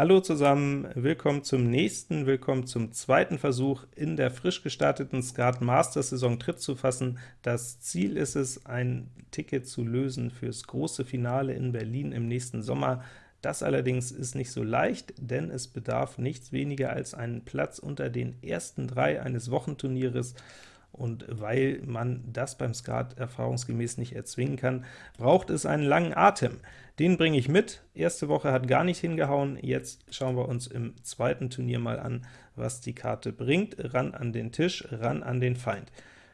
Hallo zusammen, willkommen zum nächsten, willkommen zum zweiten Versuch, in der frisch gestarteten Skat Masters Saison Tritt zu fassen. Das Ziel ist es, ein Ticket zu lösen fürs große Finale in Berlin im nächsten Sommer. Das allerdings ist nicht so leicht, denn es bedarf nichts weniger als einen Platz unter den ersten drei eines Wochenturnieres, und weil man das beim Skat erfahrungsgemäß nicht erzwingen kann, braucht es einen langen Atem. Den bringe ich mit. Erste Woche hat gar nicht hingehauen, jetzt schauen wir uns im zweiten Turnier mal an, was die Karte bringt. Ran an den Tisch, ran an den Feind.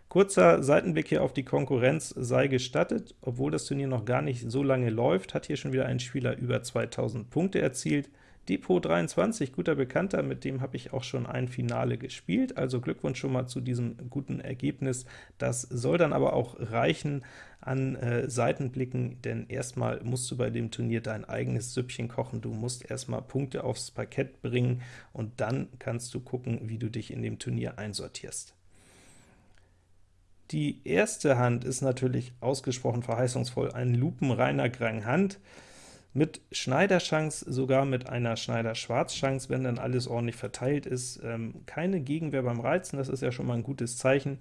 Kurzer Seitenblick hier auf die Konkurrenz sei gestattet. Obwohl das Turnier noch gar nicht so lange läuft, hat hier schon wieder ein Spieler über 2000 Punkte erzielt. Depot 23, guter Bekannter, mit dem habe ich auch schon ein Finale gespielt, also Glückwunsch schon mal zu diesem guten Ergebnis. Das soll dann aber auch reichen an äh, Seitenblicken, denn erstmal musst du bei dem Turnier dein eigenes Süppchen kochen, du musst erstmal Punkte aufs Parkett bringen, und dann kannst du gucken, wie du dich in dem Turnier einsortierst. Die erste Hand ist natürlich ausgesprochen verheißungsvoll, ein lupenreiner Grand Hand, mit Schneiderchance, sogar mit einer Schneider-Schwarz-Chance, wenn dann alles ordentlich verteilt ist. Ähm, keine Gegenwehr beim Reizen, das ist ja schon mal ein gutes Zeichen.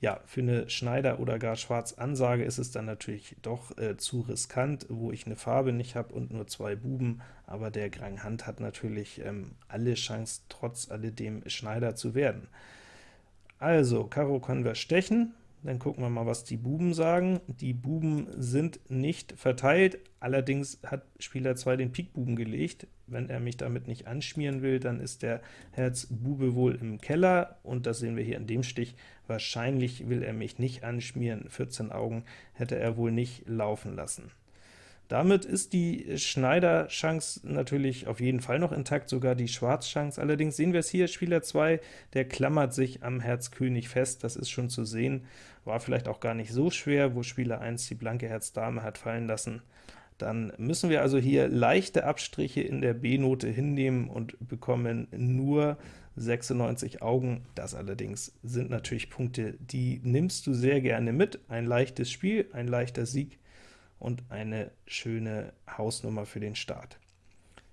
Ja, für eine Schneider- oder gar Schwarz-Ansage ist es dann natürlich doch äh, zu riskant, wo ich eine Farbe nicht habe und nur zwei Buben, aber der Grand Hand hat natürlich ähm, alle Chance, trotz alledem Schneider zu werden. Also, Karo können wir stechen, dann gucken wir mal, was die Buben sagen. Die Buben sind nicht verteilt, allerdings hat Spieler 2 den Pik-Buben gelegt. Wenn er mich damit nicht anschmieren will, dann ist der Herz-Bube wohl im Keller, und das sehen wir hier in dem Stich. Wahrscheinlich will er mich nicht anschmieren, 14 Augen hätte er wohl nicht laufen lassen. Damit ist die Schneider-Chance natürlich auf jeden Fall noch intakt, sogar die Schwarz-Chance. Allerdings sehen wir es hier, Spieler 2, der klammert sich am Herz König fest, das ist schon zu sehen. War vielleicht auch gar nicht so schwer, wo Spieler 1 die blanke Herz Dame hat fallen lassen. Dann müssen wir also hier leichte Abstriche in der B-Note hinnehmen und bekommen nur 96 Augen. Das allerdings sind natürlich Punkte, die nimmst du sehr gerne mit. Ein leichtes Spiel, ein leichter Sieg, und eine schöne Hausnummer für den Start.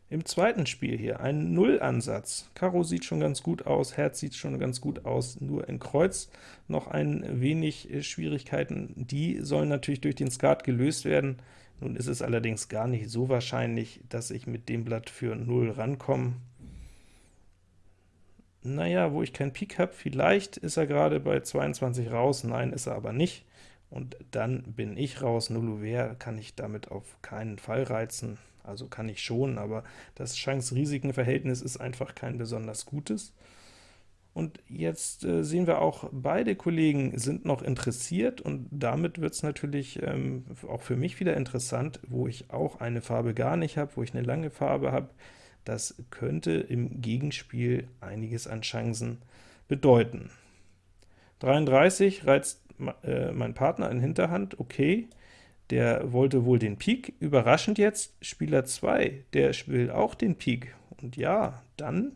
Im zweiten Spiel hier ein Null-Ansatz. Karo sieht schon ganz gut aus, Herz sieht schon ganz gut aus, nur in Kreuz noch ein wenig äh, Schwierigkeiten. Die sollen natürlich durch den Skat gelöst werden. Nun ist es allerdings gar nicht so wahrscheinlich, dass ich mit dem Blatt für 0 rankomme. Naja, wo ich keinen Pik habe, vielleicht ist er gerade bei 22 raus, nein, ist er aber nicht und dann bin ich raus. Nullouvert kann ich damit auf keinen Fall reizen, also kann ich schon, aber das Chance-Risiken-Verhältnis ist einfach kein besonders gutes. Und jetzt äh, sehen wir auch, beide Kollegen sind noch interessiert, und damit wird es natürlich ähm, auch für mich wieder interessant, wo ich auch eine Farbe gar nicht habe, wo ich eine lange Farbe habe. Das könnte im Gegenspiel einiges an Chancen bedeuten. 33 reizt äh, mein Partner in Hinterhand, okay, der wollte wohl den Pik, überraschend jetzt, Spieler 2, der will auch den Pik, und ja, dann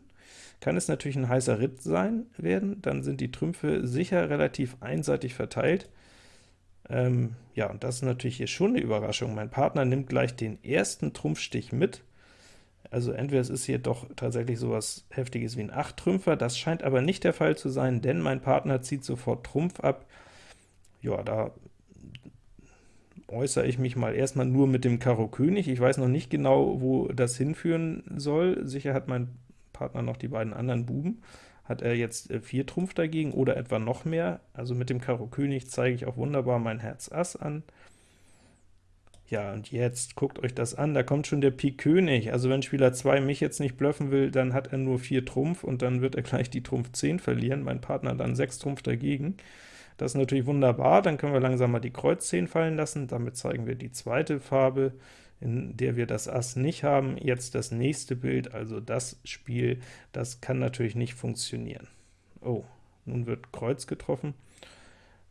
kann es natürlich ein heißer Ritt sein werden, dann sind die Trümpfe sicher relativ einseitig verteilt. Ähm, ja, und das ist natürlich hier schon eine Überraschung. Mein Partner nimmt gleich den ersten Trumpfstich mit, also entweder es ist hier doch tatsächlich sowas Heftiges wie ein 8-Trümpfer, das scheint aber nicht der Fall zu sein, denn mein Partner zieht sofort Trumpf ab, ja, da äußere ich mich mal erstmal nur mit dem Karo König. Ich weiß noch nicht genau, wo das hinführen soll. Sicher hat mein Partner noch die beiden anderen Buben. Hat er jetzt 4 äh, Trumpf dagegen oder etwa noch mehr? Also mit dem Karo König zeige ich auch wunderbar mein Herz Ass an. Ja, und jetzt guckt euch das an, da kommt schon der Pik König. Also wenn Spieler 2 mich jetzt nicht bluffen will, dann hat er nur 4 Trumpf, und dann wird er gleich die Trumpf 10 verlieren, mein Partner dann 6 Trumpf dagegen. Das ist natürlich wunderbar, dann können wir langsam mal die Kreuz 10 fallen lassen, damit zeigen wir die zweite Farbe, in der wir das Ass nicht haben. Jetzt das nächste Bild, also das Spiel, das kann natürlich nicht funktionieren. Oh, nun wird Kreuz getroffen.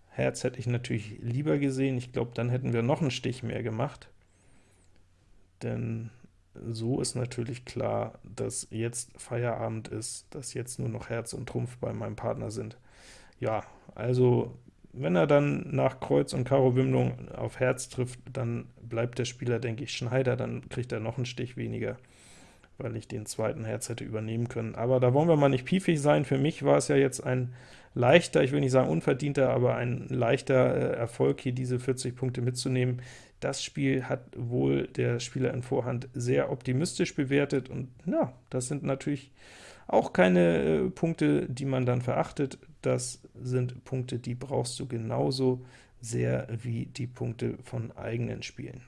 Herz hätte ich natürlich lieber gesehen, ich glaube, dann hätten wir noch einen Stich mehr gemacht, denn so ist natürlich klar, dass jetzt Feierabend ist, dass jetzt nur noch Herz und Trumpf bei meinem Partner sind. Ja, also wenn er dann nach Kreuz und Karo Wimmlung auf Herz trifft, dann bleibt der Spieler, denke ich, Schneider, dann kriegt er noch einen Stich weniger, weil ich den zweiten Herz hätte übernehmen können. Aber da wollen wir mal nicht piefig sein. Für mich war es ja jetzt ein leichter, ich will nicht sagen unverdienter, aber ein leichter äh, Erfolg, hier diese 40 Punkte mitzunehmen. Das Spiel hat wohl der Spieler in Vorhand sehr optimistisch bewertet, und ja, das sind natürlich auch keine äh, Punkte, die man dann verachtet. Das sind Punkte, die brauchst du genauso sehr wie die Punkte von eigenen Spielen.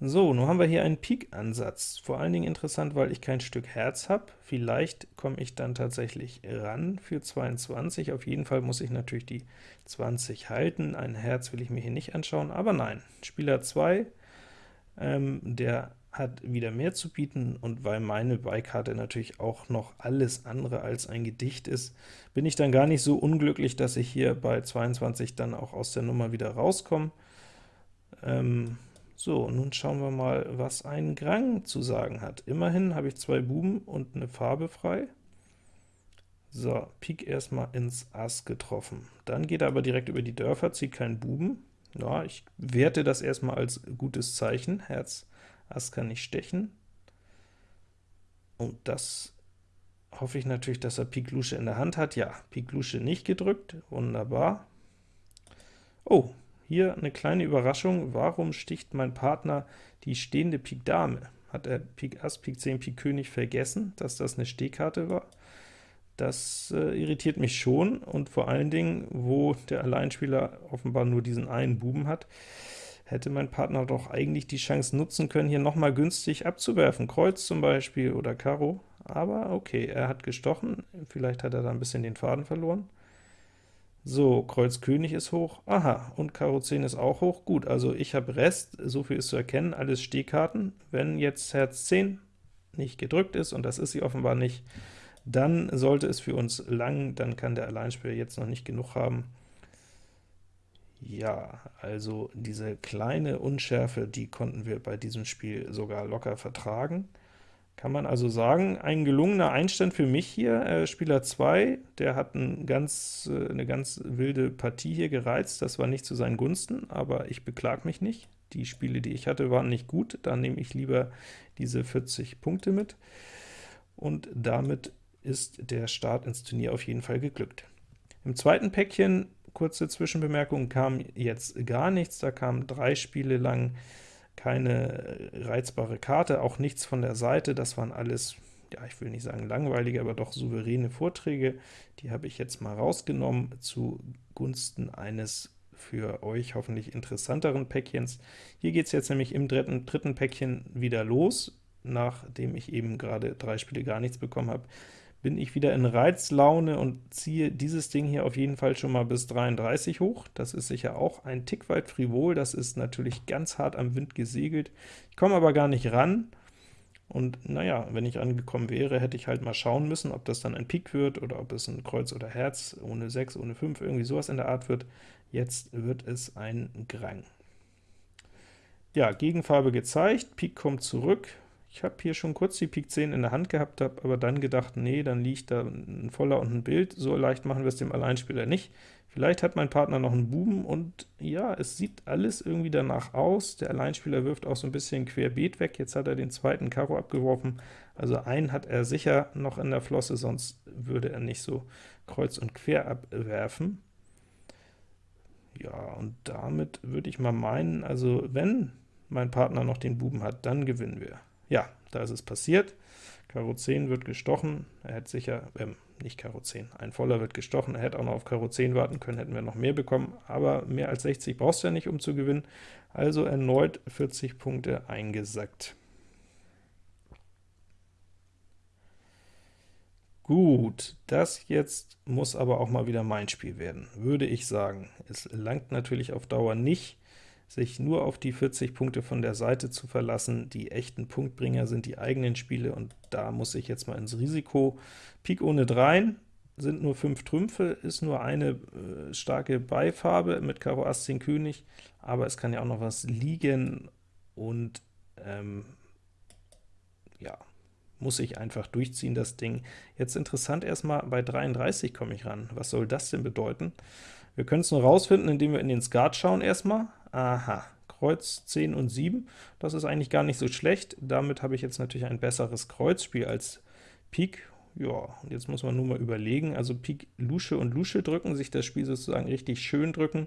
So, nun haben wir hier einen Pik-Ansatz. Vor allen Dingen interessant, weil ich kein Stück Herz habe. Vielleicht komme ich dann tatsächlich ran für 22. Auf jeden Fall muss ich natürlich die 20 halten. Ein Herz will ich mir hier nicht anschauen, aber nein. Spieler 2, ähm, der hat wieder mehr zu bieten, und weil meine Beikarte natürlich auch noch alles andere als ein Gedicht ist, bin ich dann gar nicht so unglücklich, dass ich hier bei 22 dann auch aus der Nummer wieder rauskomme. Ähm, so, nun schauen wir mal, was ein Grang zu sagen hat. Immerhin habe ich zwei Buben und eine Farbe frei. So, Pik erstmal ins Ass getroffen. Dann geht er aber direkt über die Dörfer, zieht keinen Buben. Ja, ich werte das erstmal als gutes Zeichen. Herz, Ass kann nicht stechen. Und das hoffe ich natürlich, dass er Pik Lusche in der Hand hat. Ja, Pik Lusche nicht gedrückt, wunderbar. Oh, hier eine kleine Überraschung, warum sticht mein Partner die stehende Pik Dame? Hat er Pik Ass, Pik 10, Pik König vergessen, dass das eine Stehkarte war? Das äh, irritiert mich schon, und vor allen Dingen, wo der Alleinspieler offenbar nur diesen einen Buben hat, hätte mein Partner doch eigentlich die Chance nutzen können, hier nochmal günstig abzuwerfen, Kreuz zum Beispiel oder Karo, aber okay, er hat gestochen, vielleicht hat er da ein bisschen den Faden verloren. So, Kreuz König ist hoch, aha, und Karo 10 ist auch hoch, gut, also ich habe Rest, so viel ist zu erkennen, alles Stehkarten. Wenn jetzt Herz 10 nicht gedrückt ist, und das ist sie offenbar nicht, dann sollte es für uns lang, dann kann der Alleinspieler jetzt noch nicht genug haben. Ja, also diese kleine Unschärfe, die konnten wir bei diesem Spiel sogar locker vertragen. Kann man also sagen, ein gelungener Einstand für mich hier. Äh, Spieler 2, der hat ein ganz, äh, eine ganz wilde Partie hier gereizt, das war nicht zu seinen Gunsten, aber ich beklag mich nicht. Die Spiele, die ich hatte, waren nicht gut, da nehme ich lieber diese 40 Punkte mit. Und damit ist der Start ins Turnier auf jeden Fall geglückt. Im zweiten Päckchen, kurze Zwischenbemerkung, kam jetzt gar nichts, da kamen drei Spiele lang keine reizbare Karte, auch nichts von der Seite, das waren alles, ja, ich will nicht sagen langweilige, aber doch souveräne Vorträge. Die habe ich jetzt mal rausgenommen zugunsten eines für euch hoffentlich interessanteren Päckchens. Hier geht es jetzt nämlich im dritten, dritten Päckchen wieder los, nachdem ich eben gerade drei Spiele gar nichts bekommen habe bin ich wieder in Reizlaune und ziehe dieses Ding hier auf jeden Fall schon mal bis 33 hoch. Das ist sicher auch ein Tick weit frivol, das ist natürlich ganz hart am Wind gesegelt. Ich komme aber gar nicht ran, und naja, wenn ich angekommen wäre, hätte ich halt mal schauen müssen, ob das dann ein Pik wird, oder ob es ein Kreuz oder Herz, ohne 6, ohne 5, irgendwie sowas in der Art wird. Jetzt wird es ein Grang. Ja, Gegenfarbe gezeigt, Pik kommt zurück, ich habe hier schon kurz die Pik 10 in der Hand gehabt, habe aber dann gedacht, nee, dann liegt da ein Voller und ein Bild, so leicht machen wir es dem Alleinspieler nicht. Vielleicht hat mein Partner noch einen Buben, und ja, es sieht alles irgendwie danach aus. Der Alleinspieler wirft auch so ein bisschen querbeet weg, jetzt hat er den zweiten Karo abgeworfen, also einen hat er sicher noch in der Flosse, sonst würde er nicht so kreuz und quer abwerfen. Ja, und damit würde ich mal meinen, also wenn mein Partner noch den Buben hat, dann gewinnen wir. Ja, da ist es passiert. Karo 10 wird gestochen, er hätte sicher, ähm, nicht Karo 10, ein Voller wird gestochen, er hätte auch noch auf Karo 10 warten können, hätten wir noch mehr bekommen, aber mehr als 60 brauchst du ja nicht, um zu gewinnen, also erneut 40 Punkte eingesackt. Gut, das jetzt muss aber auch mal wieder mein Spiel werden, würde ich sagen. Es langt natürlich auf Dauer nicht, sich nur auf die 40 Punkte von der Seite zu verlassen. Die echten Punktbringer sind die eigenen Spiele, und da muss ich jetzt mal ins Risiko. Pik ohne 3 sind nur 5 Trümpfe, ist nur eine äh, starke Beifarbe mit Karo Ass 10 König, aber es kann ja auch noch was liegen, und ähm, ja, muss ich einfach durchziehen, das Ding. Jetzt interessant erstmal, bei 33 komme ich ran. Was soll das denn bedeuten? Wir können es nur rausfinden, indem wir in den Skat schauen erstmal. Aha, Kreuz 10 und 7. Das ist eigentlich gar nicht so schlecht. Damit habe ich jetzt natürlich ein besseres Kreuzspiel als Pik. Ja, und jetzt muss man nur mal überlegen, also Pik Lusche und Lusche drücken, sich das Spiel sozusagen richtig schön drücken,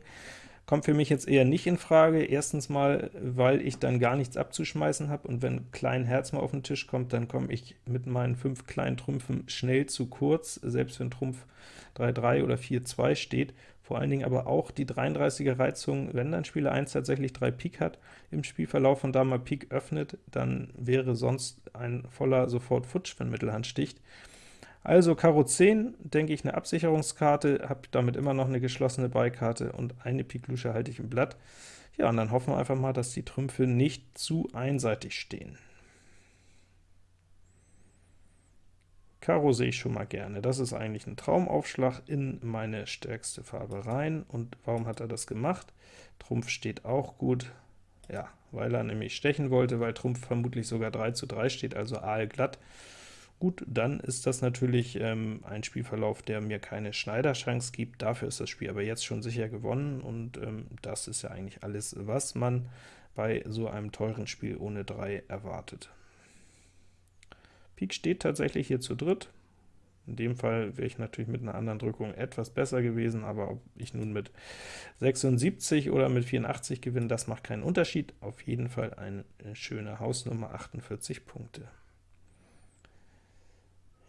kommt für mich jetzt eher nicht in Frage. Erstens mal, weil ich dann gar nichts abzuschmeißen habe, und wenn klein Herz mal auf den Tisch kommt, dann komme ich mit meinen fünf kleinen Trümpfen schnell zu kurz, selbst wenn Trumpf 3-3 oder 4-2 steht. Vor allen Dingen aber auch die 33er Reizung, wenn dann Spieler 1 tatsächlich 3 Pik hat im Spielverlauf und da mal Pik öffnet, dann wäre sonst ein voller sofort Futsch, wenn Mittelhand sticht. Also Karo 10, denke ich, eine Absicherungskarte, habe damit immer noch eine geschlossene Beikarte und eine Pik Lusche halte ich im Blatt. Ja, und dann hoffen wir einfach mal, dass die Trümpfe nicht zu einseitig stehen. Karo sehe ich schon mal gerne. Das ist eigentlich ein Traumaufschlag in meine stärkste Farbe rein. Und warum hat er das gemacht? Trumpf steht auch gut. Ja, weil er nämlich stechen wollte, weil Trumpf vermutlich sogar 3 zu 3 steht, also aalglatt. Gut, dann ist das natürlich ähm, ein Spielverlauf, der mir keine Schneiderchance gibt. Dafür ist das Spiel aber jetzt schon sicher gewonnen, und ähm, das ist ja eigentlich alles, was man bei so einem teuren Spiel ohne 3 erwartet. Pik steht tatsächlich hier zu dritt. In dem Fall wäre ich natürlich mit einer anderen Drückung etwas besser gewesen, aber ob ich nun mit 76 oder mit 84 gewinne, das macht keinen Unterschied. Auf jeden Fall eine schöne Hausnummer, 48 Punkte.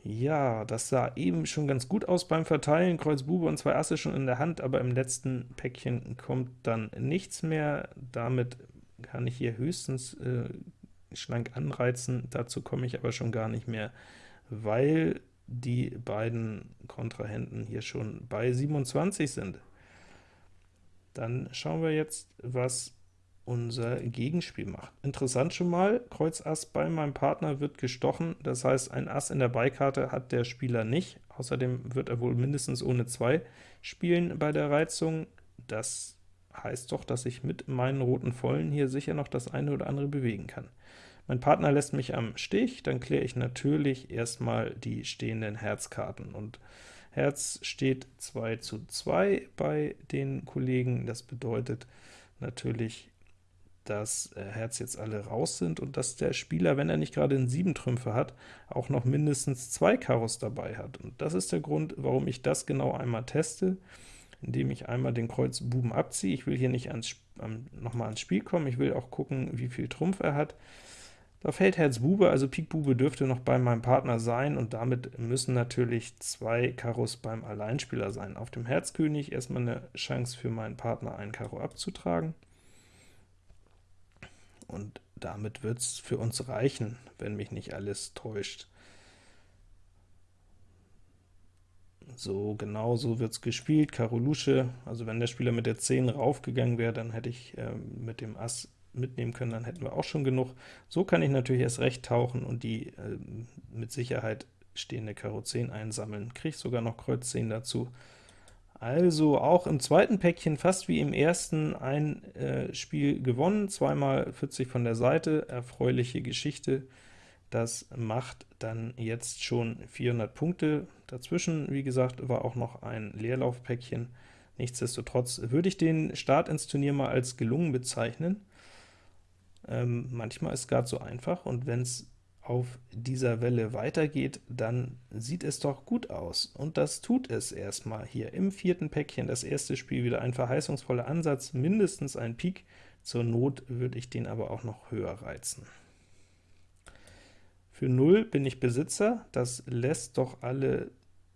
Ja, das sah eben schon ganz gut aus beim Verteilen, Kreuz Bube und zwei Asse schon in der Hand, aber im letzten Päckchen kommt dann nichts mehr. Damit kann ich hier höchstens äh, schlank anreizen, dazu komme ich aber schon gar nicht mehr, weil die beiden Kontrahenten hier schon bei 27 sind. Dann schauen wir jetzt, was unser Gegenspiel macht. Interessant schon mal, Kreuz Ass bei meinem Partner wird gestochen, das heißt, ein Ass in der Beikarte hat der Spieler nicht, außerdem wird er wohl mindestens ohne 2 spielen bei der Reizung. Das heißt doch, dass ich mit meinen roten Vollen hier sicher noch das eine oder andere bewegen kann. Mein Partner lässt mich am Stich, dann kläre ich natürlich erstmal die stehenden Herzkarten, und Herz steht 2 zu 2 bei den Kollegen, das bedeutet natürlich dass äh, Herz jetzt alle raus sind und dass der Spieler, wenn er nicht gerade einen 7 Trümpfe hat, auch noch mindestens zwei Karos dabei hat. Und das ist der Grund, warum ich das genau einmal teste, indem ich einmal den Kreuz Buben abziehe. Ich will hier nicht ans, ähm, nochmal ans Spiel kommen, ich will auch gucken, wie viel Trumpf er hat. Da fällt Herz Bube, also Pik Bube dürfte noch bei meinem Partner sein, und damit müssen natürlich zwei Karos beim Alleinspieler sein. Auf dem Herzkönig erstmal eine Chance für meinen Partner, einen Karo abzutragen und damit wird es für uns reichen, wenn mich nicht alles täuscht. So, genau so wird es gespielt, Karo Lusche, also wenn der Spieler mit der 10 raufgegangen wäre, dann hätte ich äh, mit dem Ass mitnehmen können, dann hätten wir auch schon genug. So kann ich natürlich erst recht tauchen und die äh, mit Sicherheit stehende Karo 10 einsammeln. Kriege sogar noch Kreuz 10 dazu. Also auch im zweiten Päckchen, fast wie im ersten, ein äh, Spiel gewonnen, zweimal 40 von der Seite, erfreuliche Geschichte. Das macht dann jetzt schon 400 Punkte. Dazwischen, wie gesagt, war auch noch ein Leerlaufpäckchen. Nichtsdestotrotz würde ich den Start ins Turnier mal als gelungen bezeichnen. Ähm, manchmal ist es gerade so einfach, und wenn es auf dieser Welle weitergeht, dann sieht es doch gut aus. Und das tut es erstmal hier im vierten Päckchen. Das erste Spiel wieder ein verheißungsvoller Ansatz, mindestens ein Pik. Zur Not würde ich den aber auch noch höher reizen. Für 0 bin ich Besitzer, das lässt doch alle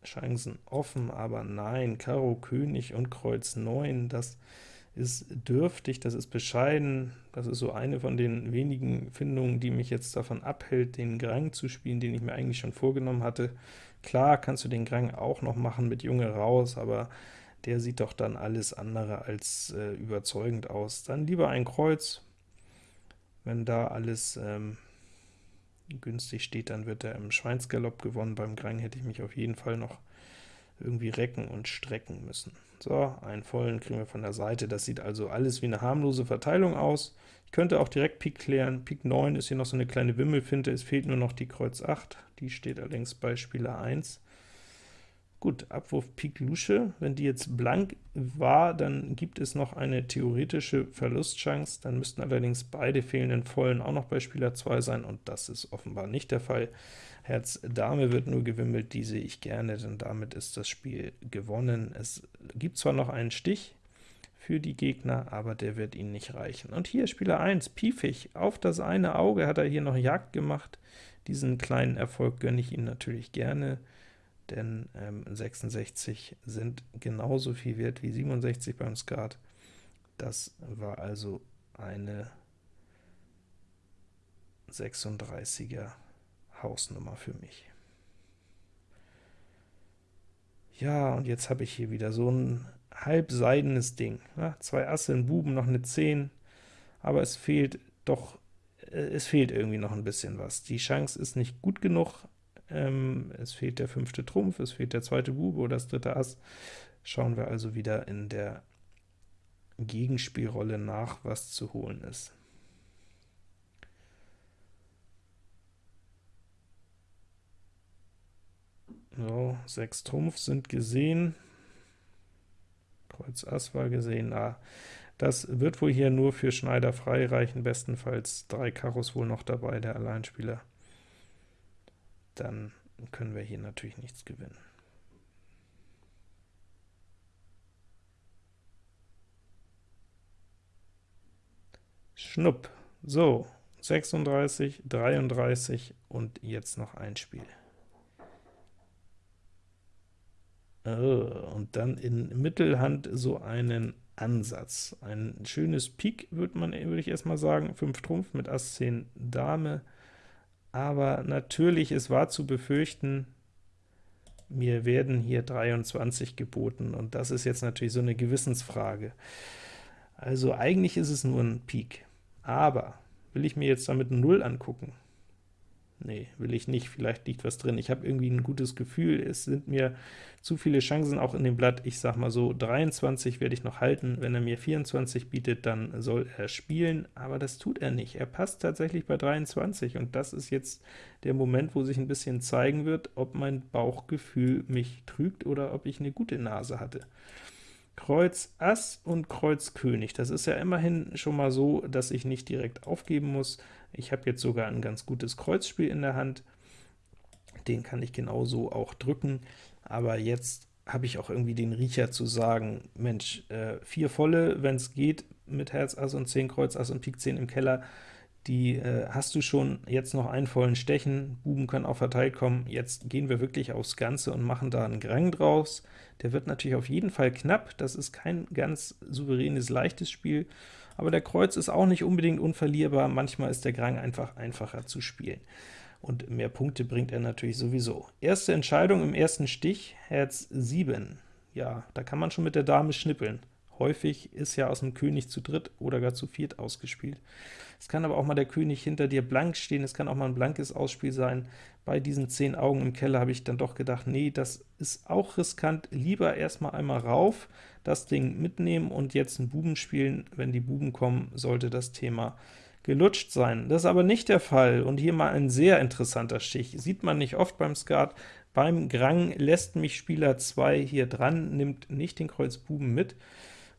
Chancen offen, aber nein, Karo König und Kreuz 9, das ist dürftig, das ist bescheiden, das ist so eine von den wenigen Findungen, die mich jetzt davon abhält, den Grang zu spielen, den ich mir eigentlich schon vorgenommen hatte. Klar kannst du den Grang auch noch machen mit Junge raus, aber der sieht doch dann alles andere als äh, überzeugend aus. Dann lieber ein Kreuz, wenn da alles ähm, günstig steht, dann wird er im Schweinsgalopp gewonnen. Beim Grang hätte ich mich auf jeden Fall noch irgendwie recken und strecken müssen. So, einen vollen kriegen wir von der Seite. Das sieht also alles wie eine harmlose Verteilung aus. Ich könnte auch direkt Pik klären. Pik 9 ist hier noch so eine kleine Wimmelfinte, es fehlt nur noch die Kreuz 8, die steht allerdings bei Spieler 1. Gut, Abwurf Pik Lusche, wenn die jetzt blank war, dann gibt es noch eine theoretische Verlustchance, dann müssten allerdings beide fehlenden Vollen auch noch bei Spieler 2 sein, und das ist offenbar nicht der Fall. Herz Dame wird nur gewimmelt, die sehe ich gerne, denn damit ist das Spiel gewonnen. Es gibt zwar noch einen Stich für die Gegner, aber der wird ihnen nicht reichen. Und hier Spieler 1, Piefig, auf das eine Auge hat er hier noch Jagd gemacht. Diesen kleinen Erfolg gönne ich ihm natürlich gerne denn ähm, 66 sind genauso viel wert wie 67 beim Skat. Das war also eine 36er Hausnummer für mich. Ja, und jetzt habe ich hier wieder so ein halbseidenes Ding. Ja, zwei Asse, ein Buben, noch eine 10, aber es fehlt doch, äh, es fehlt irgendwie noch ein bisschen was. Die Chance ist nicht gut genug, ähm, es fehlt der fünfte Trumpf, es fehlt der zweite Bube oder das dritte Ass. Schauen wir also wieder in der Gegenspielrolle nach, was zu holen ist. So, sechs Trumpf sind gesehen. Kreuz Ass war gesehen. Ah, das wird wohl hier nur für Schneider frei reichen, bestenfalls drei Karos wohl noch dabei, der Alleinspieler dann können wir hier natürlich nichts gewinnen. Schnupp. So, 36, 33 und jetzt noch ein Spiel. Oh, und dann in Mittelhand so einen Ansatz. Ein schönes Pik, würde man würde ich erstmal sagen, 5 Trumpf mit Ass 10 Dame, aber natürlich, es war zu befürchten, mir werden hier 23 geboten, und das ist jetzt natürlich so eine Gewissensfrage. Also eigentlich ist es nur ein Pik, aber will ich mir jetzt damit 0 angucken? Nee, will ich nicht, vielleicht liegt was drin. Ich habe irgendwie ein gutes Gefühl, es sind mir zu viele Chancen auch in dem Blatt. Ich sag mal so, 23 werde ich noch halten. Wenn er mir 24 bietet, dann soll er spielen, aber das tut er nicht. Er passt tatsächlich bei 23, und das ist jetzt der Moment, wo sich ein bisschen zeigen wird, ob mein Bauchgefühl mich trügt oder ob ich eine gute Nase hatte. Kreuz Ass und Kreuz König. Das ist ja immerhin schon mal so, dass ich nicht direkt aufgeben muss. Ich habe jetzt sogar ein ganz gutes Kreuzspiel in der Hand. Den kann ich genauso auch drücken, aber jetzt habe ich auch irgendwie den Riecher zu sagen, Mensch, äh, vier volle, wenn es geht, mit Herz Ass und 10 Kreuz Ass und Pik 10 im Keller, die äh, hast du schon, jetzt noch einen vollen Stechen, Buben können auch verteilt kommen, jetzt gehen wir wirklich aufs Ganze und machen da einen Grang draus. Der wird natürlich auf jeden Fall knapp, das ist kein ganz souveränes, leichtes Spiel, aber der Kreuz ist auch nicht unbedingt unverlierbar, manchmal ist der Grang einfach einfacher zu spielen. Und mehr Punkte bringt er natürlich sowieso. Erste Entscheidung im ersten Stich, Herz 7. Ja, da kann man schon mit der Dame schnippeln. Häufig ist ja aus dem König zu dritt oder gar zu viert ausgespielt. Es kann aber auch mal der König hinter dir blank stehen, es kann auch mal ein blankes Ausspiel sein. Bei diesen 10 Augen im Keller habe ich dann doch gedacht, nee, das ist auch riskant, lieber erstmal einmal rauf, das Ding mitnehmen und jetzt einen Buben spielen. Wenn die Buben kommen, sollte das Thema gelutscht sein. Das ist aber nicht der Fall, und hier mal ein sehr interessanter Stich. Sieht man nicht oft beim Skat. Beim Grang lässt mich Spieler 2 hier dran, nimmt nicht den Kreuz Buben mit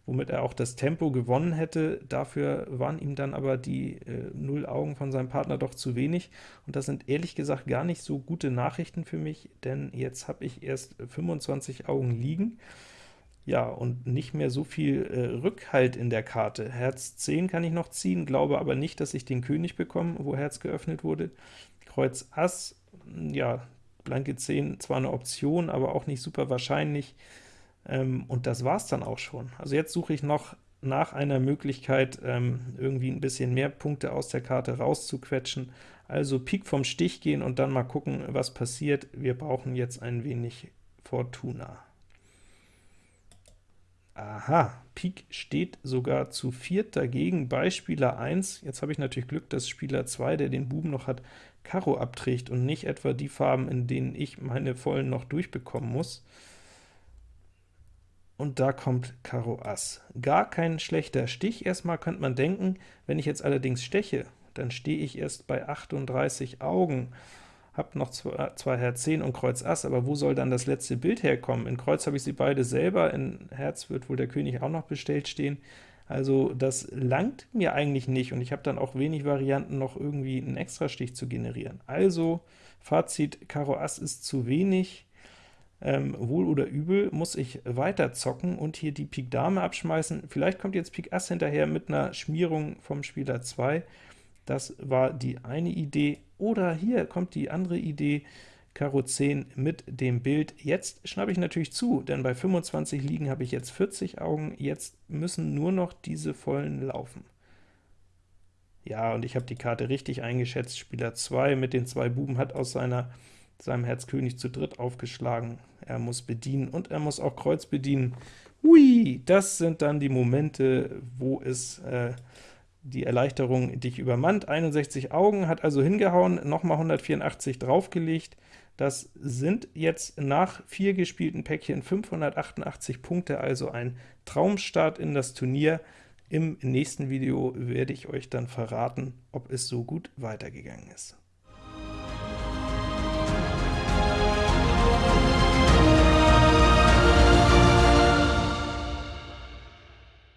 womit er auch das Tempo gewonnen hätte. Dafür waren ihm dann aber die äh, null Augen von seinem Partner doch zu wenig, und das sind ehrlich gesagt gar nicht so gute Nachrichten für mich, denn jetzt habe ich erst 25 Augen liegen, ja, und nicht mehr so viel äh, Rückhalt in der Karte. Herz 10 kann ich noch ziehen, glaube aber nicht, dass ich den König bekomme, wo Herz geöffnet wurde. Kreuz Ass, ja, blanke 10 zwar eine Option, aber auch nicht super wahrscheinlich. Ähm, und das war's dann auch schon. Also jetzt suche ich noch nach einer Möglichkeit, ähm, irgendwie ein bisschen mehr Punkte aus der Karte rauszuquetschen. Also Pik vom Stich gehen und dann mal gucken, was passiert. Wir brauchen jetzt ein wenig Fortuna. Aha, Pik steht sogar zu viert dagegen bei Spieler 1. Jetzt habe ich natürlich Glück, dass Spieler 2, der den Buben noch hat, Karo abträgt und nicht etwa die Farben, in denen ich meine Vollen noch durchbekommen muss und da kommt Karo Ass. Gar kein schlechter Stich, erstmal könnte man denken, wenn ich jetzt allerdings steche, dann stehe ich erst bei 38 Augen. habe noch zwei, zwei Herz 10 und Kreuz Ass, aber wo soll dann das letzte Bild herkommen? In Kreuz habe ich sie beide selber, in Herz wird wohl der König auch noch bestellt stehen. Also das langt mir eigentlich nicht, und ich habe dann auch wenig Varianten, noch irgendwie einen Extrastich zu generieren. Also Fazit, Karo Ass ist zu wenig, ähm, wohl oder übel, muss ich weiter zocken und hier die Pik Dame abschmeißen. Vielleicht kommt jetzt Pik Ass hinterher mit einer Schmierung vom Spieler 2. Das war die eine Idee. Oder hier kommt die andere Idee, Karo 10 mit dem Bild. Jetzt schnappe ich natürlich zu, denn bei 25 Liegen habe ich jetzt 40 Augen, jetzt müssen nur noch diese vollen laufen. Ja, und ich habe die Karte richtig eingeschätzt. Spieler 2 mit den zwei Buben hat aus seiner, seinem Herz König zu dritt aufgeschlagen. Er muss bedienen und er muss auch Kreuz bedienen. Ui, das sind dann die Momente, wo es äh, die Erleichterung dich übermannt. 61 Augen, hat also hingehauen, nochmal 184 draufgelegt. Das sind jetzt nach vier gespielten Päckchen 588 Punkte, also ein Traumstart in das Turnier. Im nächsten Video werde ich euch dann verraten, ob es so gut weitergegangen ist.